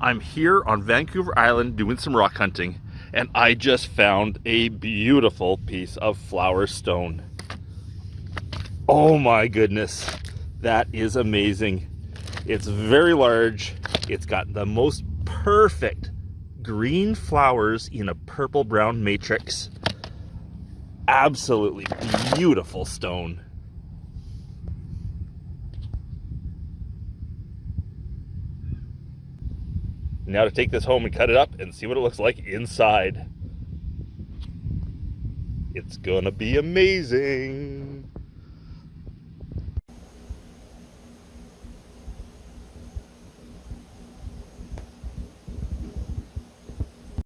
I'm here on Vancouver Island doing some rock hunting and I just found a beautiful piece of flower stone. Oh my goodness, that is amazing. It's very large. It's got the most perfect green flowers in a purple brown matrix. Absolutely beautiful stone. Now to take this home and cut it up and see what it looks like inside. It's gonna be amazing.